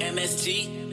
MSG.